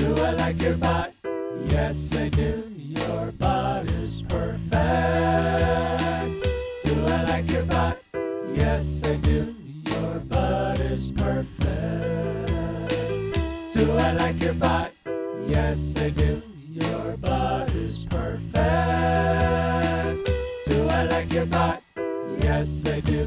Do I like your butt? Yes, I do. Your butt is perfect. Do I like your butt? Yes, I do. Your butt is perfect. Do I like your butt? Yes, I do. Your is perfect. Do I like your butt? Yes, I do.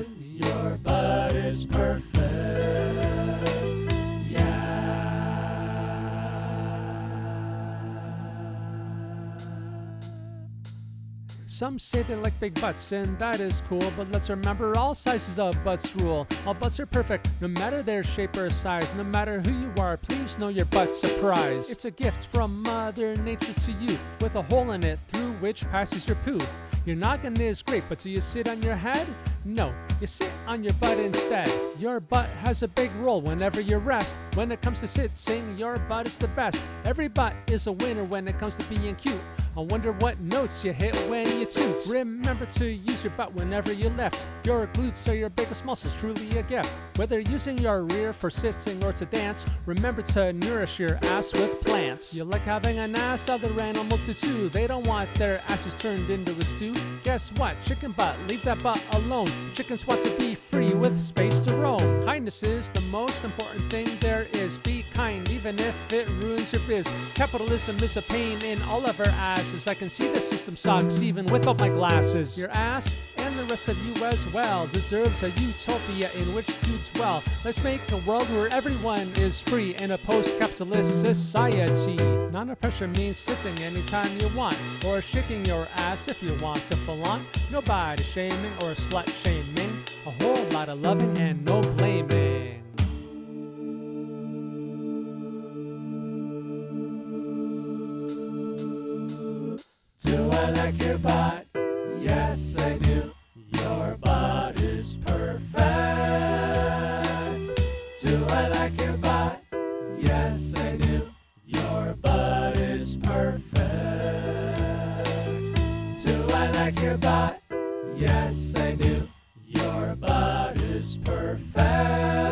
Some say they like big butts, and that is cool, but let's remember all sizes of butts rule. All butts are perfect, no matter their shape or size. No matter who you are, please know your butt's a prize. It's a gift from Mother Nature to you, with a hole in it through which passes your poo. Your noggin is great, but do you sit on your head? No, you sit on your butt instead. Your butt has a big role whenever you rest. When it comes to sitting, your butt is the best. Every butt is a winner when it comes to being cute. I wonder what notes you hit when you toot. Remember to use your butt whenever you lift. Your glutes are your biggest muscles, truly a gift. Whether using your rear for sitting or to dance, remember to nourish your ass with plants. You like having an ass, other animals do too. They don't want their asses turned into a stew. Guess what? Chicken butt, leave that butt alone. Chickens want to be free with space to roam. Kindness is the most important thing there is. Be kind, even if it ruins your biz. Capitalism is a pain in all of our asses. I can see the system sucks even without my glasses. Your ass and the rest of you as well deserves a utopia in which to dwell. Let's make a world where everyone is free in a post-capitalist society. Non-oppression means sitting anytime you want, or shaking your ass if you want to flaunt. Nobody shaming or slut shaming. A whole lot of loving and no I like your butt? Yes, I do. Your is perfect. Do I like your butt? Yes, I do. Your is perfect. Do I like your butt? Yes, I do. Your is perfect.